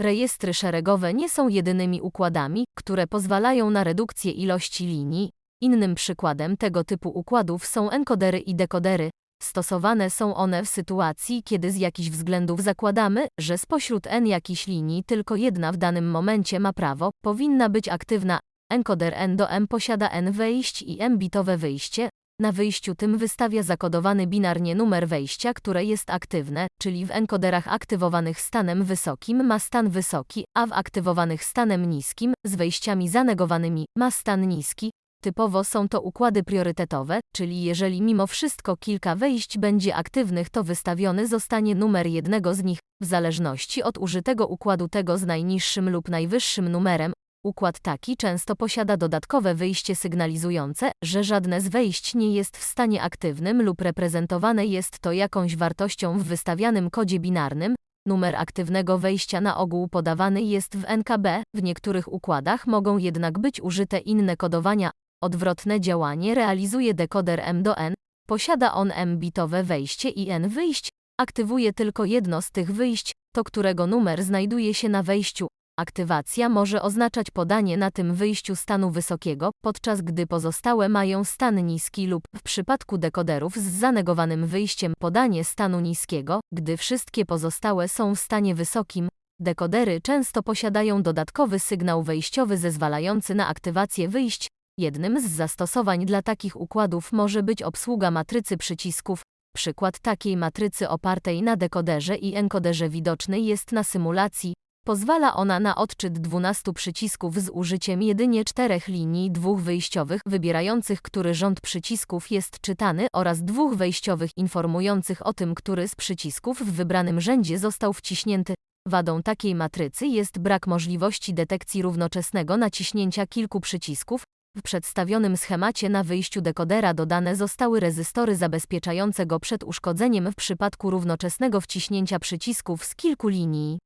Rejestry szeregowe nie są jedynymi układami, które pozwalają na redukcję ilości linii. Innym przykładem tego typu układów są enkodery i dekodery. Stosowane są one w sytuacji, kiedy z jakichś względów zakładamy, że spośród n jakichś linii tylko jedna w danym momencie ma prawo, powinna być aktywna. Enkoder n do m posiada n wejść i m bitowe wyjście. Na wyjściu tym wystawia zakodowany binarnie numer wejścia, które jest aktywne, czyli w enkoderach aktywowanych stanem wysokim ma stan wysoki, a w aktywowanych stanem niskim, z wejściami zanegowanymi, ma stan niski. Typowo są to układy priorytetowe, czyli jeżeli mimo wszystko kilka wejść będzie aktywnych, to wystawiony zostanie numer jednego z nich, w zależności od użytego układu tego z najniższym lub najwyższym numerem. Układ taki często posiada dodatkowe wyjście sygnalizujące, że żadne z wejść nie jest w stanie aktywnym lub reprezentowane jest to jakąś wartością w wystawianym kodzie binarnym. Numer aktywnego wejścia na ogół podawany jest w NKB, w niektórych układach mogą jednak być użyte inne kodowania. Odwrotne działanie realizuje dekoder M do N, posiada on M-bitowe wejście i N wyjść, aktywuje tylko jedno z tych wyjść, to którego numer znajduje się na wejściu. Aktywacja może oznaczać podanie na tym wyjściu stanu wysokiego, podczas gdy pozostałe mają stan niski lub, w przypadku dekoderów z zanegowanym wyjściem, podanie stanu niskiego, gdy wszystkie pozostałe są w stanie wysokim. Dekodery często posiadają dodatkowy sygnał wejściowy zezwalający na aktywację wyjść. Jednym z zastosowań dla takich układów może być obsługa matrycy przycisków. Przykład takiej matrycy opartej na dekoderze i enkoderze widoczny jest na symulacji. Pozwala ona na odczyt 12 przycisków z użyciem jedynie czterech linii dwóch wyjściowych wybierających, który rząd przycisków jest czytany oraz dwóch wejściowych informujących o tym, który z przycisków w wybranym rzędzie został wciśnięty. Wadą takiej matrycy jest brak możliwości detekcji równoczesnego naciśnięcia kilku przycisków. W przedstawionym schemacie na wyjściu dekodera dodane zostały rezystory zabezpieczające go przed uszkodzeniem w przypadku równoczesnego wciśnięcia przycisków z kilku linii.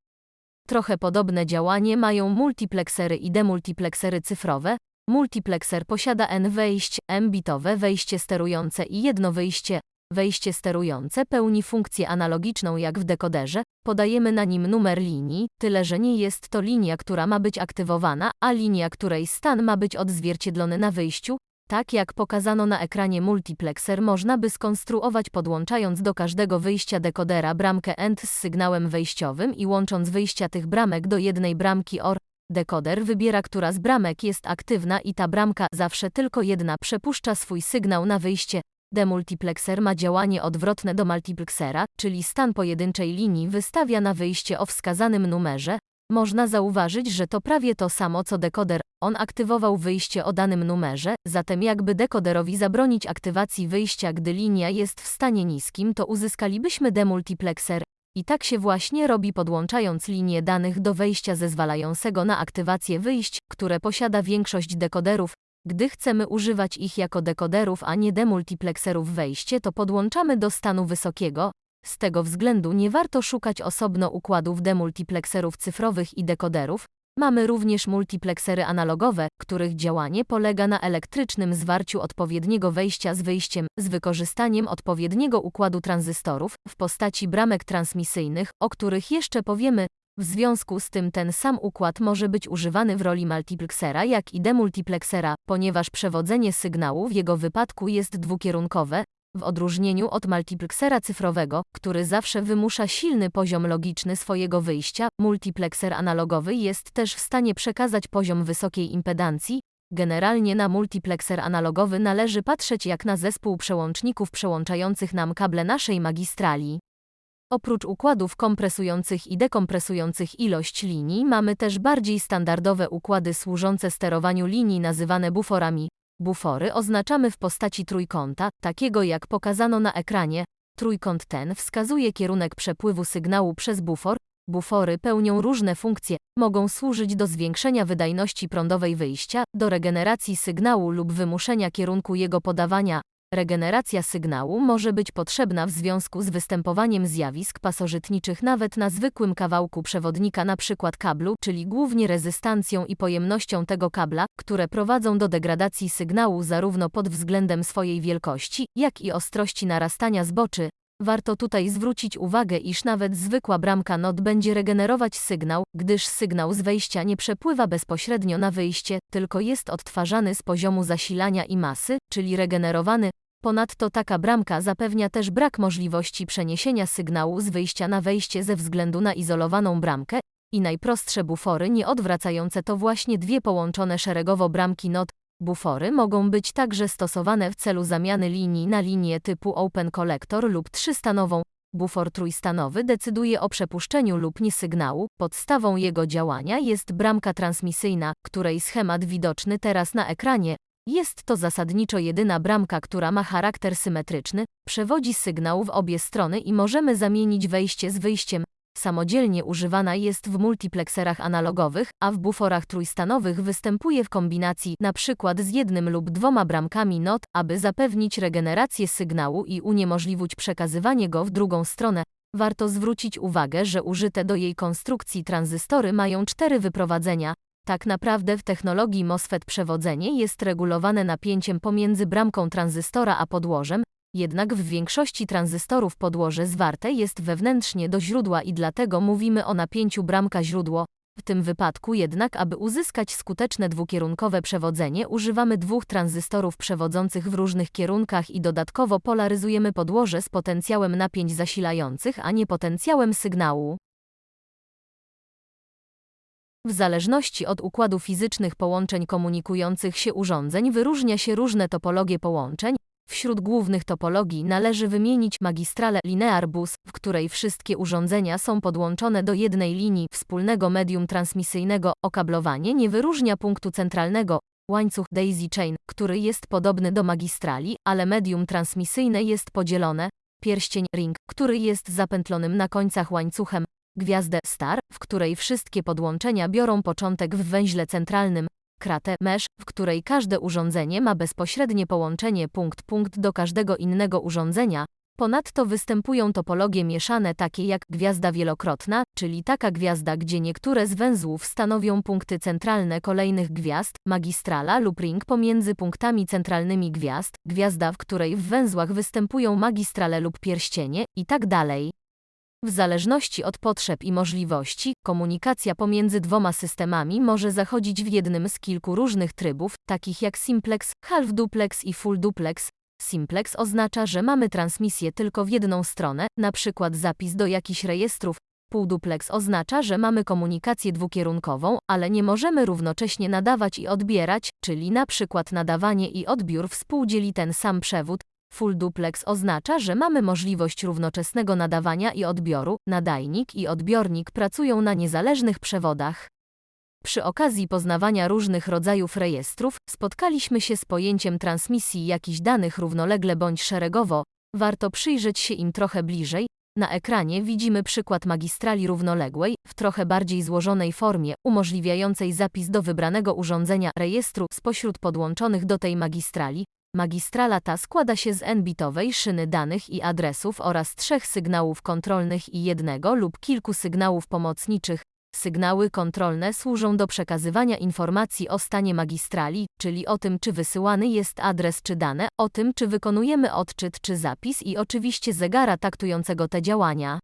Trochę podobne działanie mają multiplexery i demultiplexery cyfrowe. Multiplexer posiada n wejść, m-bitowe wejście sterujące i jedno wyjście. Wejście sterujące pełni funkcję analogiczną jak w dekoderze, podajemy na nim numer linii, tyle że nie jest to linia, która ma być aktywowana, a linia, której stan ma być odzwierciedlony na wyjściu, tak jak pokazano na ekranie multiplexer można by skonstruować podłączając do każdego wyjścia dekodera bramkę AND z sygnałem wejściowym i łącząc wyjścia tych bramek do jednej bramki OR. Dekoder wybiera, która z bramek jest aktywna i ta bramka, zawsze tylko jedna, przepuszcza swój sygnał na wyjście. Demultiplexer ma działanie odwrotne do multiplexera, czyli stan pojedynczej linii wystawia na wyjście o wskazanym numerze. Można zauważyć, że to prawie to samo co dekoder. On aktywował wyjście o danym numerze, zatem jakby dekoderowi zabronić aktywacji wyjścia, gdy linia jest w stanie niskim, to uzyskalibyśmy demultiplexer. I tak się właśnie robi podłączając linię danych do wejścia zezwalającego na aktywację wyjść, które posiada większość dekoderów. Gdy chcemy używać ich jako dekoderów, a nie demultiplexerów wejście, to podłączamy do stanu wysokiego. Z tego względu nie warto szukać osobno układów demultiplexerów cyfrowych i dekoderów. Mamy również multiplexery analogowe, których działanie polega na elektrycznym zwarciu odpowiedniego wejścia z wyjściem, z wykorzystaniem odpowiedniego układu tranzystorów w postaci bramek transmisyjnych, o których jeszcze powiemy. W związku z tym ten sam układ może być używany w roli multiplexera jak i demultiplexera, ponieważ przewodzenie sygnału w jego wypadku jest dwukierunkowe, w odróżnieniu od multiplexera cyfrowego, który zawsze wymusza silny poziom logiczny swojego wyjścia, multiplexer analogowy jest też w stanie przekazać poziom wysokiej impedancji. Generalnie na multiplexer analogowy należy patrzeć jak na zespół przełączników przełączających nam kable naszej magistrali. Oprócz układów kompresujących i dekompresujących ilość linii, mamy też bardziej standardowe układy służące sterowaniu linii nazywane buforami. Bufory oznaczamy w postaci trójkąta, takiego jak pokazano na ekranie. Trójkąt ten wskazuje kierunek przepływu sygnału przez bufor. Bufory pełnią różne funkcje, mogą służyć do zwiększenia wydajności prądowej wyjścia, do regeneracji sygnału lub wymuszenia kierunku jego podawania, Regeneracja sygnału może być potrzebna w związku z występowaniem zjawisk pasożytniczych nawet na zwykłym kawałku przewodnika np. kablu, czyli głównie rezystancją i pojemnością tego kabla, które prowadzą do degradacji sygnału zarówno pod względem swojej wielkości, jak i ostrości narastania zboczy. Warto tutaj zwrócić uwagę, iż nawet zwykła bramka NOT będzie regenerować sygnał, gdyż sygnał z wejścia nie przepływa bezpośrednio na wyjście, tylko jest odtwarzany z poziomu zasilania i masy, czyli regenerowany. Ponadto taka bramka zapewnia też brak możliwości przeniesienia sygnału z wyjścia na wejście ze względu na izolowaną bramkę i najprostsze bufory nieodwracające to właśnie dwie połączone szeregowo bramki NOT, Bufory mogą być także stosowane w celu zamiany linii na linię typu Open Collector lub trzystanową. Bufor trójstanowy decyduje o przepuszczeniu lub nie sygnału. Podstawą jego działania jest bramka transmisyjna, której schemat widoczny teraz na ekranie. Jest to zasadniczo jedyna bramka, która ma charakter symetryczny, przewodzi sygnał w obie strony i możemy zamienić wejście z wyjściem. Samodzielnie używana jest w multiplexerach analogowych, a w buforach trójstanowych występuje w kombinacji np. z jednym lub dwoma bramkami NOT, aby zapewnić regenerację sygnału i uniemożliwić przekazywanie go w drugą stronę. Warto zwrócić uwagę, że użyte do jej konstrukcji tranzystory mają cztery wyprowadzenia. Tak naprawdę w technologii MOSFET przewodzenie jest regulowane napięciem pomiędzy bramką tranzystora a podłożem, jednak w większości tranzystorów podłoże zwarte jest wewnętrznie do źródła i dlatego mówimy o napięciu bramka-źródło. W tym wypadku jednak, aby uzyskać skuteczne dwukierunkowe przewodzenie, używamy dwóch tranzystorów przewodzących w różnych kierunkach i dodatkowo polaryzujemy podłoże z potencjałem napięć zasilających, a nie potencjałem sygnału. W zależności od układu fizycznych połączeń komunikujących się urządzeń wyróżnia się różne topologie połączeń, Wśród głównych topologii należy wymienić magistralę linear bus, w której wszystkie urządzenia są podłączone do jednej linii wspólnego medium transmisyjnego. Okablowanie nie wyróżnia punktu centralnego, łańcuch daisy chain, który jest podobny do magistrali, ale medium transmisyjne jest podzielone, pierścień ring, który jest zapętlonym na końcach łańcuchem, gwiazdę star, w której wszystkie podłączenia biorą początek w węźle centralnym, kratę mesh, w której każde urządzenie ma bezpośrednie połączenie punkt-punkt do każdego innego urządzenia. Ponadto występują topologie mieszane takie jak gwiazda wielokrotna, czyli taka gwiazda, gdzie niektóre z węzłów stanowią punkty centralne kolejnych gwiazd, magistrala lub ring pomiędzy punktami centralnymi gwiazd, gwiazda, w której w węzłach występują magistrale lub pierścienie, itd. W zależności od potrzeb i możliwości, komunikacja pomiędzy dwoma systemami może zachodzić w jednym z kilku różnych trybów, takich jak simplex, half duplex i full duplex. Simplex oznacza, że mamy transmisję tylko w jedną stronę, przykład zapis do jakichś rejestrów. Półduplex oznacza, że mamy komunikację dwukierunkową, ale nie możemy równocześnie nadawać i odbierać, czyli przykład nadawanie i odbiór współdzieli ten sam przewód, Full duplex oznacza, że mamy możliwość równoczesnego nadawania i odbioru, nadajnik i odbiornik pracują na niezależnych przewodach. Przy okazji poznawania różnych rodzajów rejestrów spotkaliśmy się z pojęciem transmisji jakichś danych równolegle bądź szeregowo. Warto przyjrzeć się im trochę bliżej. Na ekranie widzimy przykład magistrali równoległej w trochę bardziej złożonej formie, umożliwiającej zapis do wybranego urządzenia rejestru spośród podłączonych do tej magistrali, Magistrala ta składa się z n-bitowej szyny danych i adresów oraz trzech sygnałów kontrolnych i jednego lub kilku sygnałów pomocniczych. Sygnały kontrolne służą do przekazywania informacji o stanie magistrali, czyli o tym, czy wysyłany jest adres czy dane, o tym, czy wykonujemy odczyt czy zapis i oczywiście zegara taktującego te działania.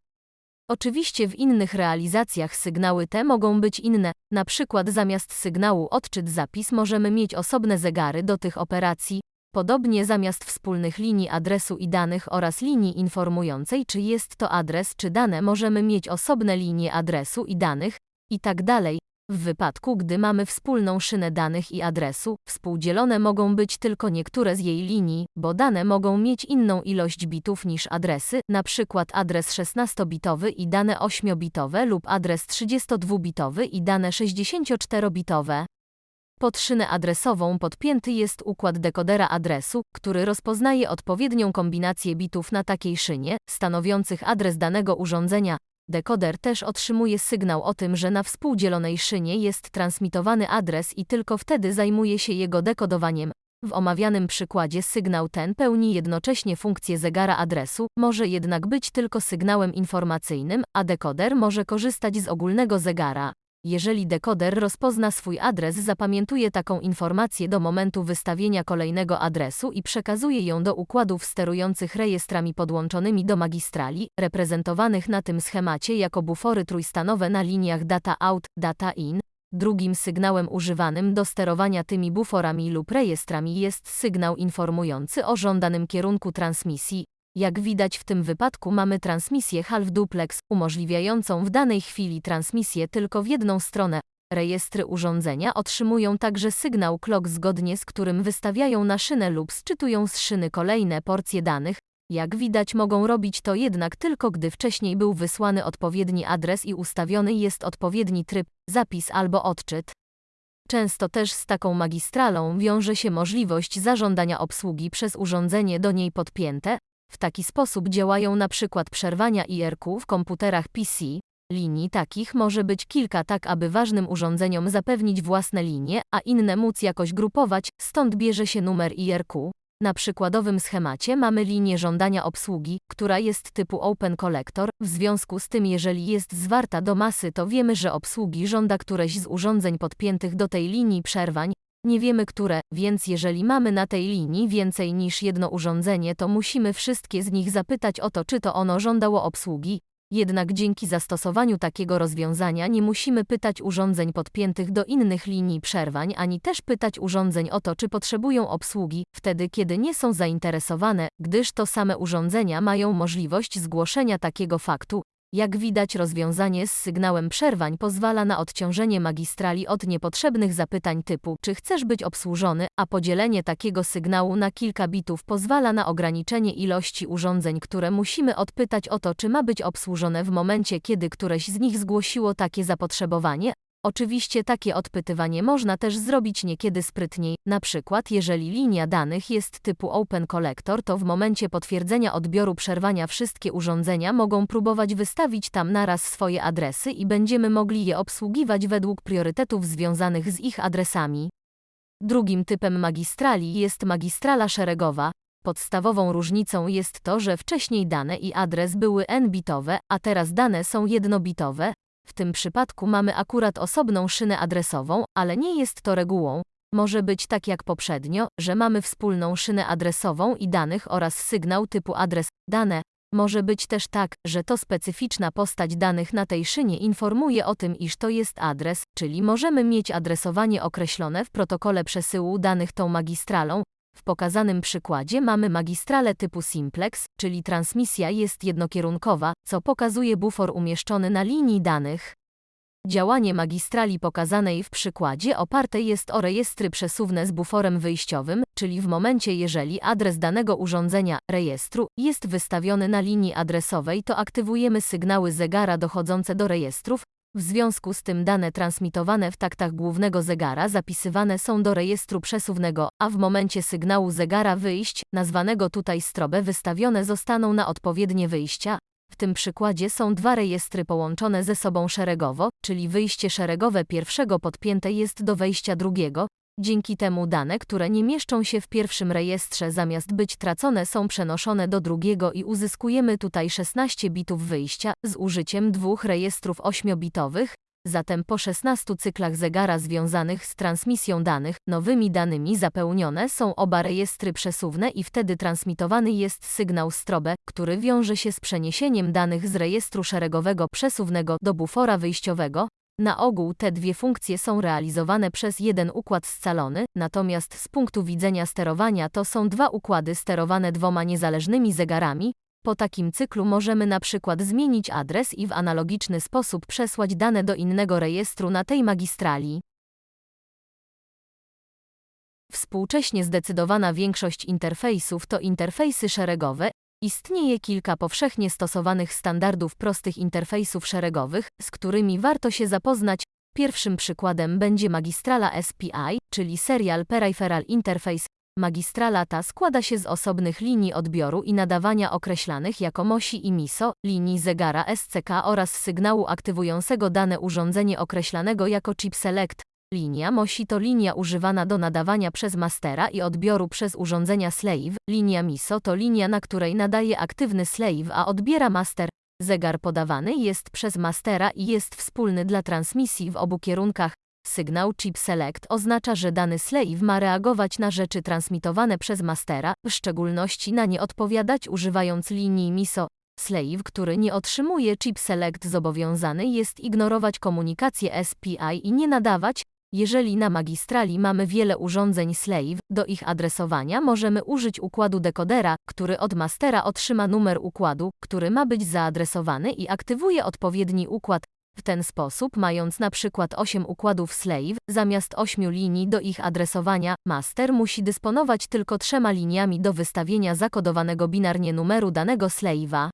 Oczywiście w innych realizacjach sygnały te mogą być inne, na przykład zamiast sygnału odczyt-zapis możemy mieć osobne zegary do tych operacji, Podobnie zamiast wspólnych linii adresu i danych oraz linii informującej, czy jest to adres czy dane, możemy mieć osobne linie adresu i danych, i tak. W wypadku, gdy mamy wspólną szynę danych i adresu, współdzielone mogą być tylko niektóre z jej linii, bo dane mogą mieć inną ilość bitów niż adresy, np. adres 16-bitowy i dane 8-bitowe lub adres 32-bitowy i dane 64-bitowe. Pod szynę adresową podpięty jest układ dekodera adresu, który rozpoznaje odpowiednią kombinację bitów na takiej szynie, stanowiących adres danego urządzenia. Dekoder też otrzymuje sygnał o tym, że na współdzielonej szynie jest transmitowany adres i tylko wtedy zajmuje się jego dekodowaniem. W omawianym przykładzie sygnał ten pełni jednocześnie funkcję zegara adresu, może jednak być tylko sygnałem informacyjnym, a dekoder może korzystać z ogólnego zegara. Jeżeli dekoder rozpozna swój adres, zapamiętuje taką informację do momentu wystawienia kolejnego adresu i przekazuje ją do układów sterujących rejestrami podłączonymi do magistrali, reprezentowanych na tym schemacie jako bufory trójstanowe na liniach data out, data in. Drugim sygnałem używanym do sterowania tymi buforami lub rejestrami jest sygnał informujący o żądanym kierunku transmisji. Jak widać w tym wypadku mamy transmisję half duplex, umożliwiającą w danej chwili transmisję tylko w jedną stronę. Rejestry urządzenia otrzymują także sygnał clock zgodnie z którym wystawiają na szynę lub sczytują z szyny kolejne porcje danych. Jak widać mogą robić to jednak tylko gdy wcześniej był wysłany odpowiedni adres i ustawiony jest odpowiedni tryb, zapis albo odczyt. Często też z taką magistralą wiąże się możliwość zażądania obsługi przez urządzenie do niej podpięte, w taki sposób działają na przykład przerwania IRQ w komputerach PC. Linii takich może być kilka tak aby ważnym urządzeniom zapewnić własne linie, a inne móc jakoś grupować, stąd bierze się numer IRQ. Na przykładowym schemacie mamy linię żądania obsługi, która jest typu Open Collector, w związku z tym jeżeli jest zwarta do masy to wiemy, że obsługi żąda któreś z urządzeń podpiętych do tej linii przerwań, nie wiemy które, więc jeżeli mamy na tej linii więcej niż jedno urządzenie, to musimy wszystkie z nich zapytać o to, czy to ono żądało obsługi. Jednak dzięki zastosowaniu takiego rozwiązania nie musimy pytać urządzeń podpiętych do innych linii przerwań, ani też pytać urządzeń o to, czy potrzebują obsługi, wtedy kiedy nie są zainteresowane, gdyż to same urządzenia mają możliwość zgłoszenia takiego faktu, jak widać rozwiązanie z sygnałem przerwań pozwala na odciążenie magistrali od niepotrzebnych zapytań typu czy chcesz być obsłużony, a podzielenie takiego sygnału na kilka bitów pozwala na ograniczenie ilości urządzeń, które musimy odpytać o to czy ma być obsłużone w momencie kiedy któreś z nich zgłosiło takie zapotrzebowanie, Oczywiście takie odpytywanie można też zrobić niekiedy sprytniej, na przykład jeżeli linia danych jest typu Open Collector to w momencie potwierdzenia odbioru przerwania wszystkie urządzenia mogą próbować wystawić tam naraz swoje adresy i będziemy mogli je obsługiwać według priorytetów związanych z ich adresami. Drugim typem magistrali jest magistrala szeregowa. Podstawową różnicą jest to, że wcześniej dane i adres były n-bitowe, a teraz dane są jednobitowe, w tym przypadku mamy akurat osobną szynę adresową, ale nie jest to regułą. Może być tak jak poprzednio, że mamy wspólną szynę adresową i danych oraz sygnał typu adres dane. Może być też tak, że to specyficzna postać danych na tej szynie informuje o tym, iż to jest adres, czyli możemy mieć adresowanie określone w protokole przesyłu danych tą magistralą, w pokazanym przykładzie mamy magistralę typu simplex, czyli transmisja jest jednokierunkowa, co pokazuje bufor umieszczony na linii danych. Działanie magistrali pokazanej w przykładzie oparte jest o rejestry przesuwne z buforem wyjściowym, czyli w momencie jeżeli adres danego urządzenia, rejestru, jest wystawiony na linii adresowej to aktywujemy sygnały zegara dochodzące do rejestrów, w związku z tym dane transmitowane w taktach głównego zegara zapisywane są do rejestru przesuwnego, a w momencie sygnału zegara wyjść, nazwanego tutaj strobe wystawione zostaną na odpowiednie wyjścia. W tym przykładzie są dwa rejestry połączone ze sobą szeregowo, czyli wyjście szeregowe pierwszego podpięte jest do wejścia drugiego, Dzięki temu dane, które nie mieszczą się w pierwszym rejestrze zamiast być tracone są przenoszone do drugiego i uzyskujemy tutaj 16 bitów wyjścia z użyciem dwóch rejestrów 8-bitowych, zatem po 16 cyklach zegara związanych z transmisją danych, nowymi danymi zapełnione są oba rejestry przesuwne i wtedy transmitowany jest sygnał strobe, który wiąże się z przeniesieniem danych z rejestru szeregowego przesuwnego do bufora wyjściowego, na ogół te dwie funkcje są realizowane przez jeden układ scalony, natomiast z punktu widzenia sterowania to są dwa układy sterowane dwoma niezależnymi zegarami. Po takim cyklu możemy na przykład zmienić adres i w analogiczny sposób przesłać dane do innego rejestru na tej magistrali. Współcześnie zdecydowana większość interfejsów to interfejsy szeregowe Istnieje kilka powszechnie stosowanych standardów prostych interfejsów szeregowych, z którymi warto się zapoznać. Pierwszym przykładem będzie magistrala SPI, czyli Serial Peripheral Interface. Magistrala ta składa się z osobnych linii odbioru i nadawania określanych jako MOSI i MISO, linii zegara SCK oraz sygnału aktywującego dane urządzenie określanego jako chip select. Linia MOSI to linia używana do nadawania przez mastera i odbioru przez urządzenia slave. Linia MISO to linia, na której nadaje aktywny slave, a odbiera master. Zegar podawany jest przez mastera i jest wspólny dla transmisji w obu kierunkach. Sygnał chip select oznacza, że dany slave ma reagować na rzeczy transmitowane przez mastera, w szczególności na nie odpowiadać używając linii MISO. Slave, który nie otrzymuje chip select zobowiązany jest ignorować komunikację SPI i nie nadawać, jeżeli na magistrali mamy wiele urządzeń slave, do ich adresowania możemy użyć układu dekodera, który od mastera otrzyma numer układu, który ma być zaadresowany i aktywuje odpowiedni układ. W ten sposób, mając na przykład 8 układów slave, zamiast 8 linii do ich adresowania, master musi dysponować tylko trzema liniami do wystawienia zakodowanego binarnie numeru danego slave'a.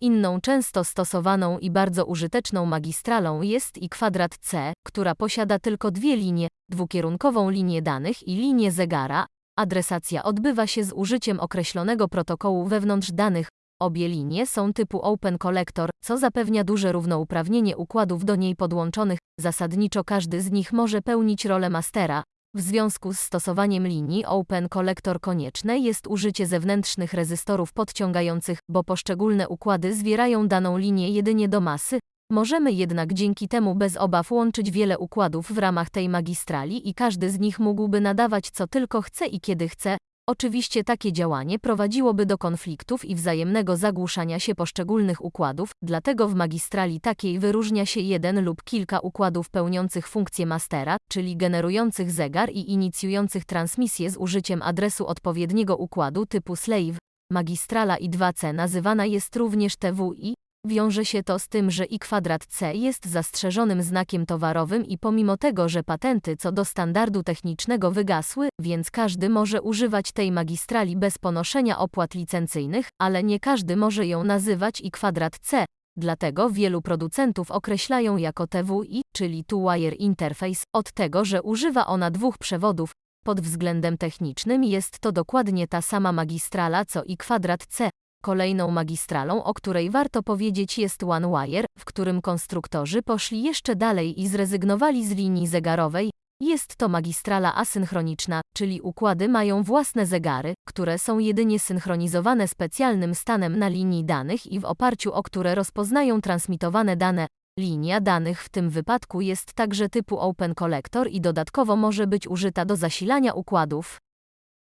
Inną często stosowaną i bardzo użyteczną magistralą jest i kwadrat C, która posiada tylko dwie linie, dwukierunkową linię danych i linię zegara. Adresacja odbywa się z użyciem określonego protokołu wewnątrz danych. Obie linie są typu Open Collector, co zapewnia duże równouprawnienie układów do niej podłączonych. Zasadniczo każdy z nich może pełnić rolę mastera, w związku z stosowaniem linii Open Collector konieczne jest użycie zewnętrznych rezystorów podciągających, bo poszczególne układy zwierają daną linię jedynie do masy. Możemy jednak dzięki temu bez obaw łączyć wiele układów w ramach tej magistrali i każdy z nich mógłby nadawać co tylko chce i kiedy chce, Oczywiście takie działanie prowadziłoby do konfliktów i wzajemnego zagłuszania się poszczególnych układów, dlatego w magistrali takiej wyróżnia się jeden lub kilka układów pełniących funkcję mastera, czyli generujących zegar i inicjujących transmisję z użyciem adresu odpowiedniego układu typu slave. Magistrala I2C nazywana jest również TWI, Wiąże się to z tym, że i kwadrat C jest zastrzeżonym znakiem towarowym i pomimo tego, że patenty co do standardu technicznego wygasły, więc każdy może używać tej magistrali bez ponoszenia opłat licencyjnych, ale nie każdy może ją nazywać i kwadrat C. Dlatego wielu producentów określają jako TWI, czyli Two-Wire Interface, od tego, że używa ona dwóch przewodów. Pod względem technicznym jest to dokładnie ta sama magistrala co i kwadrat C, Kolejną magistralą, o której warto powiedzieć jest OneWire, w którym konstruktorzy poszli jeszcze dalej i zrezygnowali z linii zegarowej. Jest to magistrala asynchroniczna, czyli układy mają własne zegary, które są jedynie synchronizowane specjalnym stanem na linii danych i w oparciu o które rozpoznają transmitowane dane. Linia danych w tym wypadku jest także typu Open Collector i dodatkowo może być użyta do zasilania układów.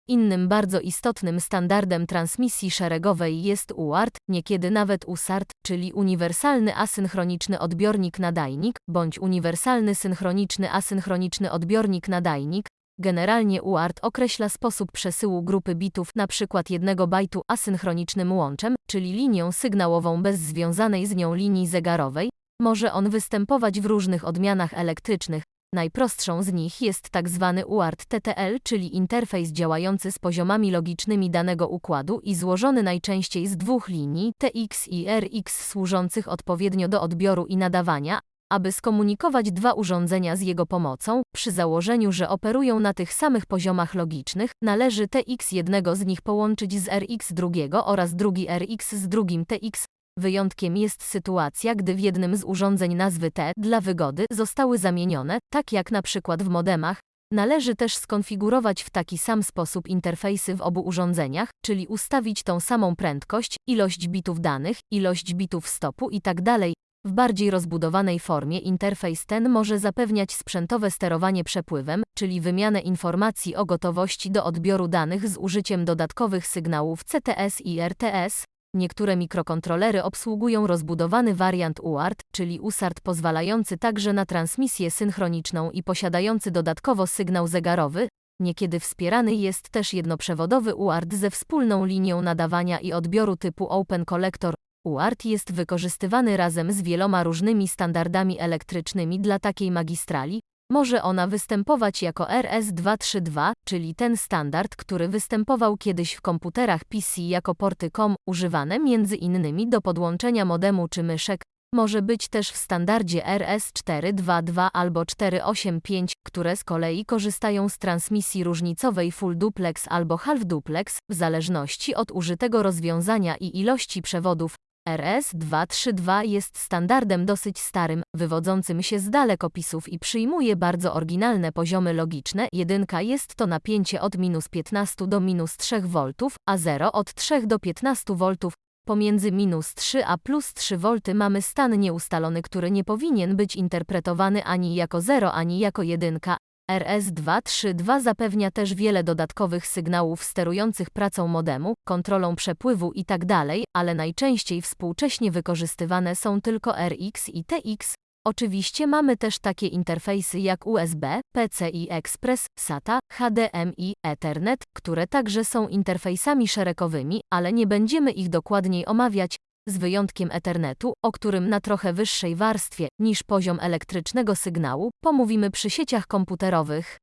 Innym bardzo istotnym standardem transmisji szeregowej jest UART, niekiedy nawet USART, czyli Uniwersalny Asynchroniczny Odbiornik Nadajnik, bądź Uniwersalny Synchroniczny Asynchroniczny Odbiornik Nadajnik. Generalnie UART określa sposób przesyłu grupy bitów, np. jednego bajtu asynchronicznym łączem, czyli linią sygnałową bez związanej z nią linii zegarowej. Może on występować w różnych odmianach elektrycznych, Najprostszą z nich jest tak zwany UART TTL, czyli interfejs działający z poziomami logicznymi danego układu i złożony najczęściej z dwóch linii TX i RX służących odpowiednio do odbioru i nadawania, aby skomunikować dwa urządzenia z jego pomocą, przy założeniu, że operują na tych samych poziomach logicznych, należy TX jednego z nich połączyć z RX drugiego oraz drugi RX z drugim TX, Wyjątkiem jest sytuacja, gdy w jednym z urządzeń nazwy T dla wygody zostały zamienione, tak jak na przykład w modemach. Należy też skonfigurować w taki sam sposób interfejsy w obu urządzeniach, czyli ustawić tą samą prędkość, ilość bitów danych, ilość bitów stopu itd. Tak w bardziej rozbudowanej formie interfejs ten może zapewniać sprzętowe sterowanie przepływem, czyli wymianę informacji o gotowości do odbioru danych z użyciem dodatkowych sygnałów CTS i RTS, Niektóre mikrokontrolery obsługują rozbudowany wariant UART, czyli USART pozwalający także na transmisję synchroniczną i posiadający dodatkowo sygnał zegarowy. Niekiedy wspierany jest też jednoprzewodowy UART ze wspólną linią nadawania i odbioru typu Open Collector. UART jest wykorzystywany razem z wieloma różnymi standardami elektrycznymi dla takiej magistrali, może ona występować jako RS-232, czyli ten standard, który występował kiedyś w komputerach PC jako porty COM, używane innymi do podłączenia modemu czy myszek. Może być też w standardzie RS-422 albo 485, które z kolei korzystają z transmisji różnicowej full duplex albo half duplex, w zależności od użytego rozwiązania i ilości przewodów. RS-232 jest standardem dosyć starym, wywodzącym się z dalekopisów i przyjmuje bardzo oryginalne poziomy logiczne. Jedynka jest to napięcie od minus 15 do minus 3 V, a 0 od 3 do 15 V. Pomiędzy minus 3 a plus 3 V mamy stan nieustalony, który nie powinien być interpretowany ani jako 0, ani jako 1. RS-232 zapewnia też wiele dodatkowych sygnałów sterujących pracą modemu, kontrolą przepływu itd., ale najczęściej współcześnie wykorzystywane są tylko RX i TX. Oczywiście mamy też takie interfejsy jak USB, PCI Express, SATA, HDMI, Ethernet, które także są interfejsami szeregowymi, ale nie będziemy ich dokładniej omawiać, z wyjątkiem Ethernetu, o którym na trochę wyższej warstwie niż poziom elektrycznego sygnału pomówimy przy sieciach komputerowych.